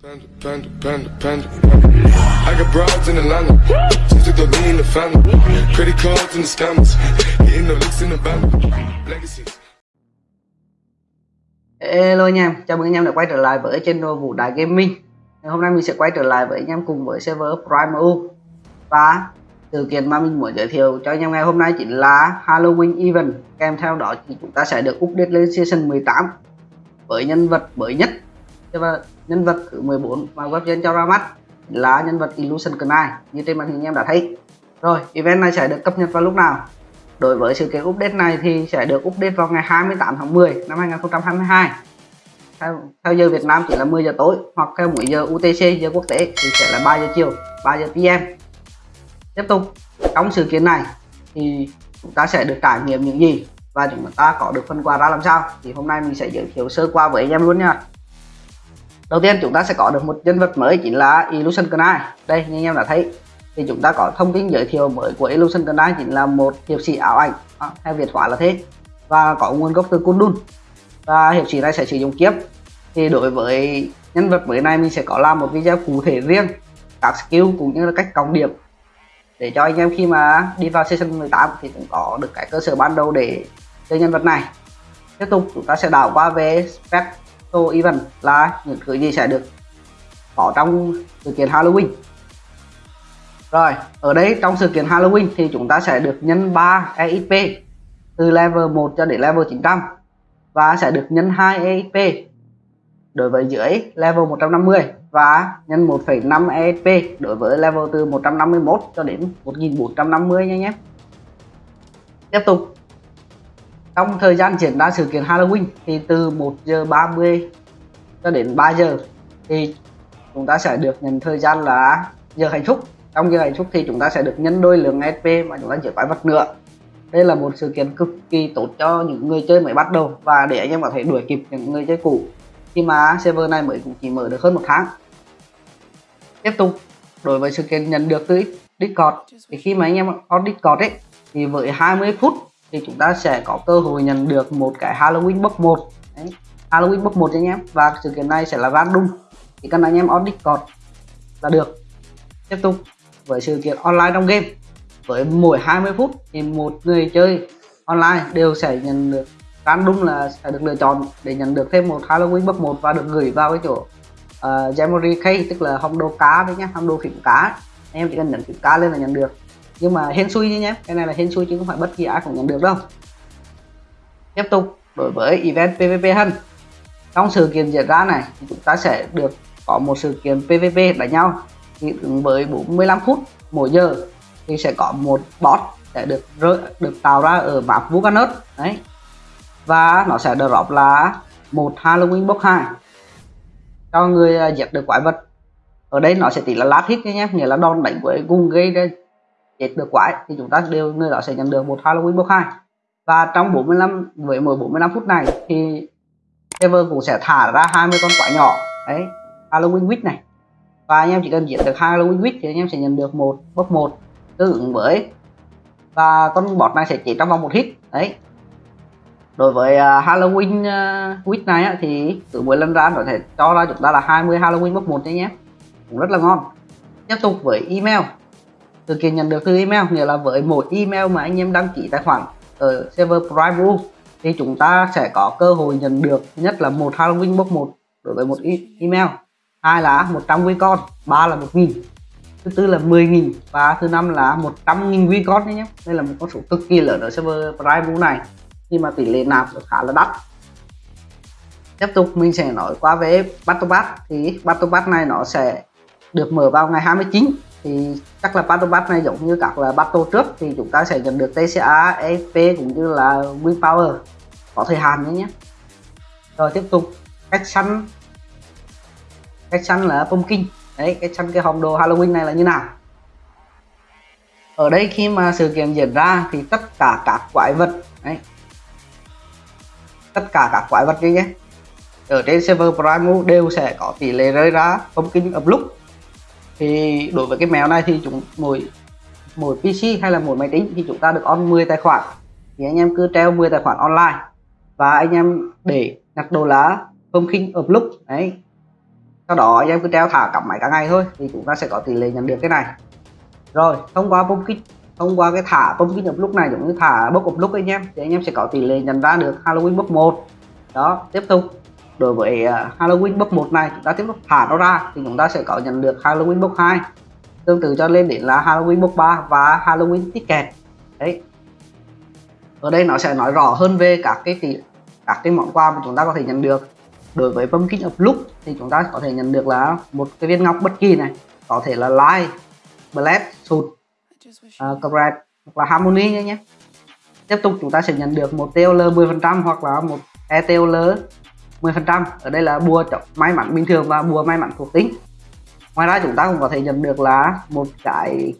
Panda, panda, panda, panda. I got broads in Atlanta. Just took the lean in the family. Credit cards the scammers. Hitting the in the. Legacies. Hello anh em, chào mừng anh em đã quay trở lại với channel Vũ Đại Gaming Hôm nay mình sẽ quay trở lại với anh em cùng với server Prime U Và sự kiện mà mình muốn giới thiệu cho anh em ngày hôm nay chính là Halloween Event Kèm theo đó thì chúng ta sẽ được update lên Season 18 Với nhân vật mới nhất và nhân vật thứ 14 mà webgen cho ra mắt là nhân vật Illusion Knight như trên màn hình em đã thấy. Rồi, event này sẽ được cập nhật vào lúc nào? Đối với sự kiện update này thì sẽ được update vào ngày 28 tháng 10 năm 2022 theo, theo giờ Việt Nam chỉ là 10 giờ tối hoặc theo mỗi giờ UTC giờ quốc tế thì sẽ là 3 giờ chiều 3 giờ PM tiếp tục trong sự kiện này thì chúng ta sẽ được trải nghiệm những gì và chúng ta có được phần quà ra làm sao? Thì hôm nay mình sẽ giới thiệu sơ qua với anh em luôn nha đầu tiên chúng ta sẽ có được một nhân vật mới chính là Illusion Knight. Đây như anh em đã thấy thì chúng ta có thông tin giới thiệu mới của Illusion Knight chính là một hiệp sĩ ảo ảnh. À, theo Việt hóa là thế. Và có nguồn gốc từ Kundun. Và hiệp sĩ này sẽ sử dụng kiếp. thì đối với nhân vật mới này mình sẽ có làm một video cụ thể riêng các skill cũng như là cách cộng điểm. Để cho anh em khi mà đi vào season 18 thì cũng có được cái cơ sở ban đầu để chơi nhân vật này. Tiếp tục chúng ta sẽ đảo qua về spec special event là những thứ gì sẽ được có trong sự kiện Halloween? Rồi ở đây trong sự kiện Halloween thì chúng ta sẽ được nhân 3 EXP từ level 1 cho đến level 900 và sẽ được nhân 2 EXP đối với dưới level 150 và nhân 1,5 EXP đối với level từ 151 cho đến 1450 nha nhé. Tiếp tục trong thời gian diễn ra sự kiện Halloween thì từ 1 giờ 30 cho đến 3 giờ thì chúng ta sẽ được nhận thời gian là giờ hạnh phúc. Trong giờ hạnh phúc thì chúng ta sẽ được nhân đôi lượng SP mà chúng ta chỉ quái vật nữa đây là một sự kiện cực kỳ tốt cho những người chơi mới bắt đầu và để anh em có thể đuổi kịp những người chơi cũ. Khi mà server này mới cũng chỉ mở được hơn một tháng. Tiếp tục, đối với sự kiện nhận được từ Discord. Thì khi mà anh em on Discord ấy, thì với 20 phút thì chúng ta sẽ có cơ hội nhận được một cái Halloween box 1 Đấy. Halloween box 1 anh em. Và sự kiện này sẽ là random. Thì cần anh em on Discord là được. Tiếp tục với sự kiện online trong game. Với mỗi 20 phút thì một người chơi online đều sẽ nhận được random là sẽ được lựa chọn để nhận được thêm một Halloween box 1 và được gửi vào cái chỗ ờ, uh, Gemory Key tức là hồng đồ cá đấy nhé hồng đồ phím cá. Anh em chỉ cần nhận phím cá lên là nhận được nhưng mà hên xui nhé cái này là hên xui chứ không phải bất kỳ ai cũng nhận được đâu. Tiếp tục đối với event PVP hơn trong sự kiện diễn ra này thì chúng ta sẽ được có một sự kiện PVP đánh nhau. Thì ứng với 45 phút mỗi giờ thì sẽ có một bot sẽ được rơi được tạo ra ở map Vulcanus đấy. Và nó sẽ drop là một Halloween box 2 cho người à, giết được quái vật. Ở đây nó sẽ tỷ là lát hit nhé nghĩa là đòn đánh với cùng gây ra chết được quái thì chúng ta đều người đó sẽ nhận được một Halloween box 2 và trong 45 với mỗi 45 phút này thì server cũng sẽ thả ra 20 con quái nhỏ. Đấy Halloween witch này. Và anh em chỉ cần giết được Halloween witch thì anh em sẽ nhận được một box 1 tương ứng với và con bọt này sẽ chỉ trong vòng một hit. Đấy. Đối với uh, Halloween uh, week này á, thì cứ mỗi lần ra có thể cho ra chúng ta là 20 Halloween box 1 nhé. Cũng rất là ngon. Tiếp tục với email sự kiện nhận được từ email, nghĩa là với mỗi email mà anh em đăng ký tài khoản ở server Prime Blue thì chúng ta sẽ có cơ hội nhận được nhất là một Halloween box 1 đối với một email, hai là 100 Wicon ba là 1 nghìn, thứ tư là 10.000 và thứ năm là 100.000 Wicon nhé đây là một con số cực kỳ lớn ở server Prime Blue này nhưng mà tỷ lệ nạp khá là đắt. Tiếp tục, mình sẽ nói qua về Battle Pass. Thì Battle Pass này nó sẽ được mở vào ngày 29 thì chắc là Patobat này giống như các là Battle trước thì chúng ta sẽ nhận được TCA, EFP cũng như là Win Power. Có thời hạn nhé. Rồi tiếp tục cách săn. Cách săn là pumpkin. Đấy cách săn cái hòm đồ Halloween này là như nào? Ở đây khi mà sự kiện diễn ra thì tất cả các quái vật đấy, tất cả các quái vật nhé. Ở trên server Prime đều sẽ có tỷ lệ rơi ra pumpkin up lúc thì đối với cái mèo này thì chúng mỗi mỗi PC hay là mỗi máy tính thì chúng ta được on 10 tài khoản. Thì anh em cứ treo 10 tài khoản online và anh em để nhặt đồ lá không khinh hợp lúc, đấy. Sau đó anh em cứ treo thả cặp máy cả ngày thôi thì chúng ta sẽ có tỷ lệ nhận được cái này. Rồi, thông qua pumpkin, thông qua cái thả pumpkin nhập lúc này giống như thả bốc hợp lúc anh em thì anh em sẽ có tỷ lệ nhận ra được Halloween bốc một. Đó, tiếp tục đối với à, Halloween bốc một này chúng ta tiếp tục thả nó ra thì chúng ta sẽ có nhận được Halloween bốc 2 tương tự cho lên đến là Halloween bốc 3 và Halloween ticket. Đấy. Ở đây nó sẽ nói rõ hơn về các cái tỷ các cái món quà mà chúng ta có thể nhận được. Đối với pumpkin of lúc thì chúng ta có thể nhận được là một cái viên ngọc bất kỳ này có thể là light black sụt uh, à, correct hoặc là harmony nhé nhé. Tiếp tục chúng ta sẽ nhận được một TL 10% hoặc là một ETL 10% ở đây là bùa may mắn bình thường và bùa may mắn thuộc tính. Ngoài ra chúng ta cũng có thể nhận được là một cái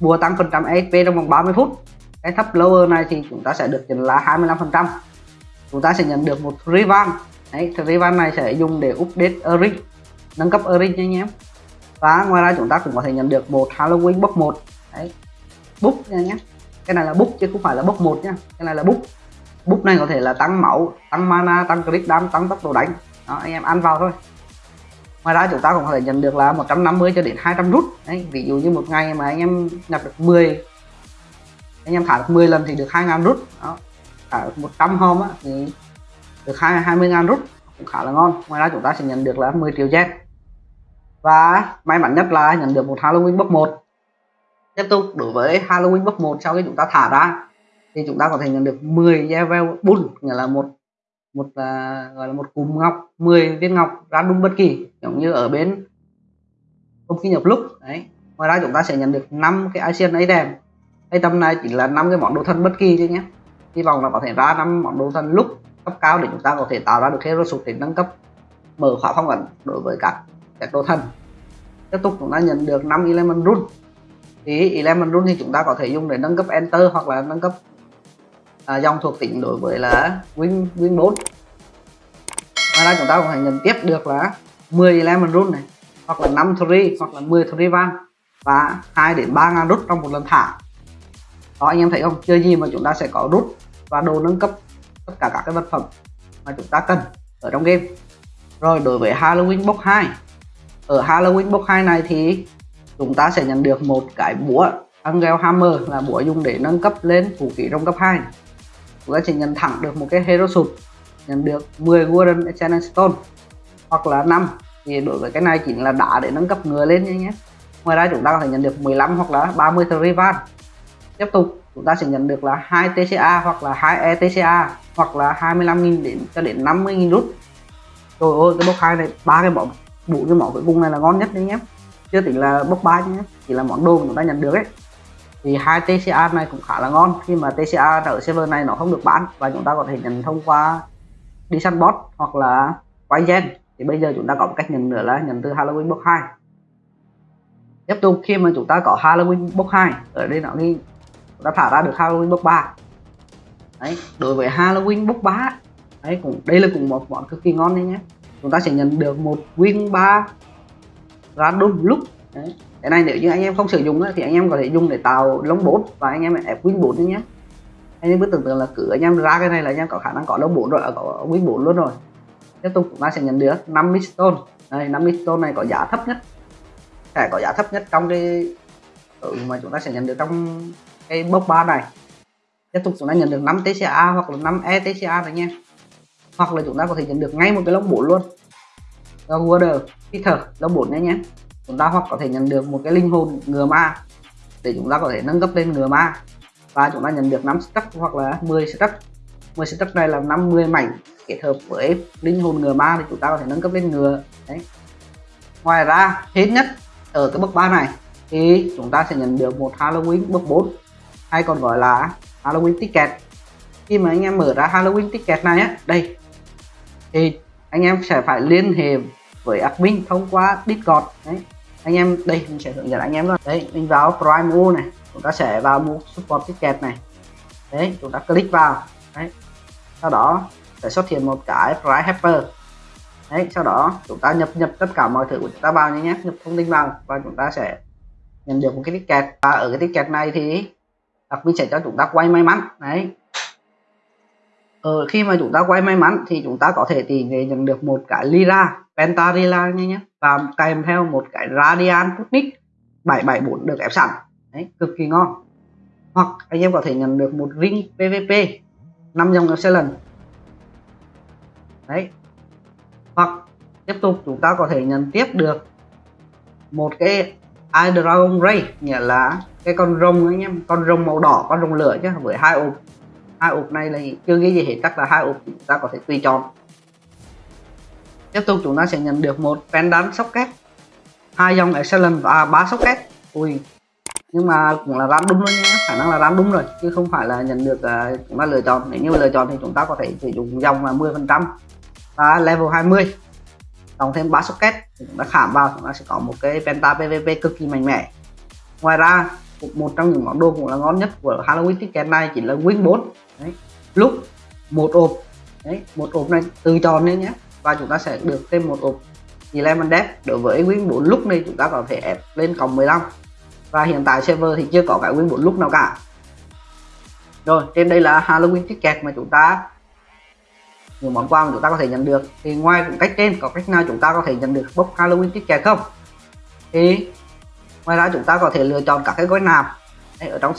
bùa tăng phần trăm HP trong vòng 30 phút. Cái thấp lower này thì chúng ta sẽ được nhận là 25%. chúng ta sẽ nhận được một revamp đấy revamp này sẽ dùng để update Eric nâng cấp Eric nha em. và ngoài ra chúng ta cũng có thể nhận được một Halloween book 1 đấy, book nha nhé cái này là book chứ không phải là book 1 nha. Cái này là book bút này có thể là tăng máu tăng mana tăng crit đam tăng tốc độ đánh. Đó anh em ăn vào thôi. Ngoài ra chúng ta cũng có thể nhận được là 150 cho đến 200 rút. Đấy ví dụ như một ngày mà anh em nhập được 10 anh em thả được 10 lần thì được 2.000 rút. Đó thả được 100 hôm á, thì được 20.000 rút cũng khá là ngon. Ngoài ra chúng ta sẽ nhận được là 10 triệu gen. Và may mắn nhất là nhận được một Halloween bước 1 tiếp tục đối với Halloween bước 1 sau khi chúng ta thả ra thì chúng ta có thể nhận được 10 level bull nghĩa là một một uh, gọi là một cụm ngọc 10 viên ngọc ra đúng bất kỳ giống như ở bên công ty nhập lúc đấy. Ngoài ra chúng ta sẽ nhận được 5 cái Asian item item này chỉ là năm cái món đồ thân bất kỳ thôi nhé. Hy vọng là có thể ra năm món đồ thân lúc cấp cao để chúng ta có thể tạo ra được hero sụt để nâng cấp mở khóa phong ẩn đối với các các đồ thân tiếp tục chúng ta nhận được 5 element rune. Thì element rune thì chúng ta có thể dùng để nâng cấp enter hoặc là nâng cấp à, dòng thuộc tính đối với là win win 4 ngoài ra chúng ta cũng phải nhận tiếp được là 10 Lemon rune này hoặc là 5 tree hoặc là 10 tree van và 2 đến 3 ngàn rút trong một lần thả. Đó anh em thấy không? Chơi gì mà chúng ta sẽ có rút và đồ nâng cấp tất cả các cái vật phẩm mà chúng ta cần ở trong game. Rồi đối với Halloween box 2 ở Halloween box 2 này thì chúng ta sẽ nhận được một cái búa Angel Hammer là búa dùng để nâng cấp lên vũ khí trong cấp 2 chúng ta chỉ nhận thẳng được một cái Hero Suit nhận được 10 Golden Channel Stone, hoặc là 5 thì đối với cái này chính là đá để nâng cấp người lên nhé. Ngoài ra chúng ta có thể nhận được 15 hoặc là 30 Rival tiếp tục, chúng ta sẽ nhận được là 2 TCA hoặc là 2 ETCA hoặc là 25.000 đến cho đến 50.000 rút. Rồi ôi cái bốc hai này, ba cái món bốn cái món cuối cùng này là ngon nhất đấy nhé. Chưa tính là bốc ba nhé, chỉ là món đồ mà chúng ta nhận được ấy thì hai TCA này cũng khá là ngon. Khi mà TCA ở server này nó không được bán và chúng ta có thể nhận thông qua đi săn bot hoặc là quay gen thì bây giờ chúng ta có một cách nhận nữa là nhận từ Halloween box 2 tiếp tục, khi mà chúng ta có Halloween box 2 ở đây nó đi chúng ta thả ra được Halloween box 3 đấy, đối với Halloween box 3 đấy, cũng, đây là cũng một món cực kỳ ngon đấy nhé. Chúng ta sẽ nhận được một win 3 random lúc đấy cái này nếu như anh em không sử dụng thì anh em có thể dùng để tạo lông bốt và anh em ép win 4 nhé. Anh em cứ tưởng tượng là cứ anh em ra cái này là anh em có khả năng có lông 4 rồi à, có win 4 luôn rồi. Tiếp tục chúng ta sẽ nhận được 50 stone. Đây 50 stone này có giá thấp nhất. Sẽ có giá thấp nhất trong cái ừ, mà chúng ta sẽ nhận được trong cái box ba này. Tiếp tục chúng ta nhận được 5 TCA hoặc là 5 ETCA này nha. Hoặc là chúng ta có thể nhận được ngay một cái lông 4 luôn. Do Water Peter lông 4 nhé nhé chúng ta hoặc có thể nhận được một cái linh hồn ngừa ma để chúng ta có thể nâng cấp lên ngừa ma. Và chúng ta nhận được 5 stack hoặc là 10 stack 10 stack này là 50 mảnh kết hợp với linh hồn ngừa ma thì chúng ta có thể nâng cấp lên ngừa đấy. Ngoài ra, hết nhất ở cái bước 3 này thì chúng ta sẽ nhận được một Halloween bước 4 hay còn gọi là Halloween ticket. Khi mà anh em mở ra Halloween ticket này á, đây, thì anh em sẽ phải liên hệ với admin thông qua Discord. Đấy anh em, đây, mình sẽ hướng dẫn anh em luôn. Đấy, mình vào Prime U này. Chúng ta sẽ vào mua support ticket này. Đấy, chúng ta click vào. Đấy. Sau đó, sẽ xuất hiện một cái price helper đấy, sau đó, chúng ta nhập nhập tất cả mọi thứ của chúng ta vào nhé nhập thông tin vào và chúng ta sẽ nhận được một cái ticket và ở cái ticket này thì admin sẽ cho chúng ta quay may mắn. Đấy ở khi mà chúng ta quay may mắn thì chúng ta có thể tỷ lệ nhận được một cái lira pentarila nha nhé và kèm theo một cái radian putnik 774 được ép sẵn. Đấy, cực kỳ ngon. Hoặc anh em có thể nhận được một ring pvp 5 dòng excellent đấy. Hoặc tiếp tục chúng ta có thể nhận tiếp được một cái i dragon ray, nghĩa là cái con rồng anh em con rồng màu đỏ, con rồng lửa chứ với hai ô hai ộp này là chưa ghi gì hết chắc là hai ộp chúng ta có thể tùy chọn. Tiếp tục chúng ta sẽ nhận được một pendant socket. Hai dòng excellent và ba socket. Ui nhưng mà cũng là random luôn nhé khả năng là random rồi chứ không phải là nhận được uh, chúng ta lựa chọn. Nếu như lựa chọn thì chúng ta có thể sử dụng dòng là 10 phần trăm. Và level 20 cộng thêm 3 socket thì chúng ta khảm vào chúng ta sẽ có một cái penta pvp cực kỳ mạnh mẽ. Ngoài ra một trong những món đồ cũng là ngon nhất của Halloween ticket này chỉ là win 4 đấy. lúc một ộp, đấy, một ộp này từ tròn lên nhé. Và chúng ta sẽ được thêm một ộp eleven Death. Đối với win 4 lúc này chúng ta có thể ép lên cộng 15 và hiện tại server thì chưa có cái win 4 lúc nào cả. Rồi, trên đây là Halloween ticket mà chúng ta, những món quà mà chúng ta có thể nhận được. Thì ngoài cách trên, có cách nào chúng ta có thể nhận được box Halloween ticket không? Thì ngoài ra chúng ta có thể lựa chọn các cái gói nạp. Ở trong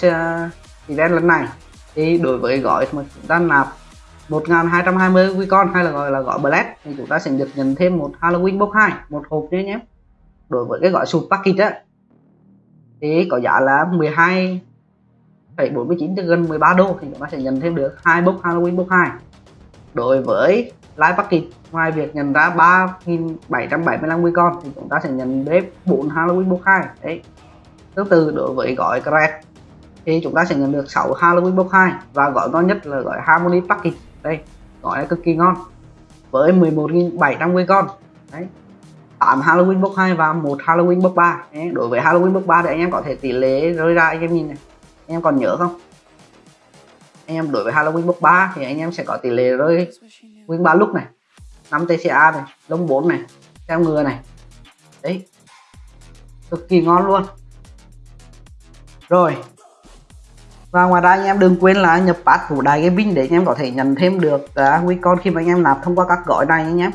event lần này thì đối với gói mà chúng ta nạp 1220 Wicon hay là gọi là gói Black thì chúng ta sẽ được nhận thêm một Halloween box 2 một hộp nữa nhé đối với cái gói sụp package á, thì có giá là 12 49 cho gần 13 đô, thì chúng ta sẽ nhận thêm được hai box Halloween box 2 đối với live package, ngoài việc nhận ra 3775 Wicon thì chúng ta sẽ nhận đến 4 Halloween box 2 đấy. Tương tự đối với gói Crack thì chúng ta sẽ nhận được 6 Halloween box 2 và gói ngon nhất là gói Harmony package đây gói này cực kỳ ngon, với 11.700 con. Đấy 8 Halloween box 2 và một Halloween box 3 đấy. đối với Halloween box 3 thì anh em có thể tỷ lệ rơi ra, anh em nhìn này. Anh em còn nhớ không? Anh em đối với Halloween box 3 thì anh em sẽ có tỷ lệ rơi win 3 lúc này. 5 TCA này, lông 4 này theo ngừa này. Đấy, cực kỳ ngon luôn. Rồi và ngoài ra anh em đừng quên là nhập pass của đài gaming để anh em có thể nhận thêm được uh, con khi mà anh em nạp thông qua các gói này anh em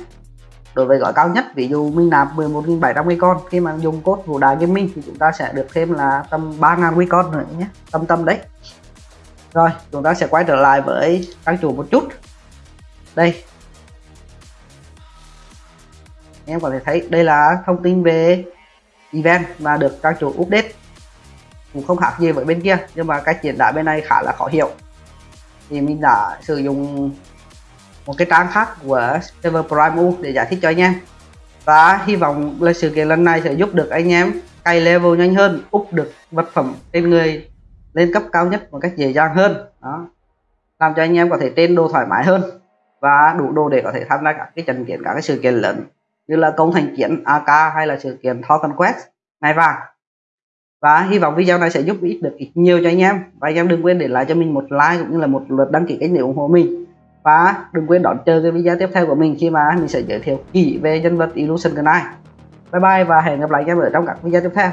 đối với gói cao nhất ví dụ mình nạp 11.700 con khi mà dùng code của đài gaming thì chúng ta sẽ được thêm là tầm 3.000 con nữa nhé tâm tâm đấy. Rồi chúng ta sẽ quay trở lại với trang chủ một chút. Đây. Em có thể thấy đây là thông tin về event và được trang chủ update cũng không khác gì với bên kia, nhưng mà cách diễn đạt bên này khá là khó hiểu. Thì mình đã sử dụng một cái trang khác của server Prime U để giải thích cho anh em. Và hy vọng là sự kiện lần này sẽ giúp được anh em cày level nhanh hơn, úp được vật phẩm trên người lên cấp cao nhất một cách dễ dàng hơn. Đó. Làm cho anh em có thể tên đồ thoải mái hơn và đủ đồ để có thể tham gia các cái trận kiện, các cái sự kiện lớn như là công thành chiến AK hay là sự kiện Thor Conquest ngày vàng và hy vọng video này sẽ giúp ích được ít nhiều cho anh em. Và anh em đừng quên để lại cho mình một like cũng như là một lượt đăng ký kênh để ủng hộ mình. Và đừng quên đón chờ cái video tiếp theo của mình khi mà mình sẽ giới thiệu kỹ về nhân vật Illusion Knight bye bye và hẹn gặp lại anh em ở trong các video tiếp theo.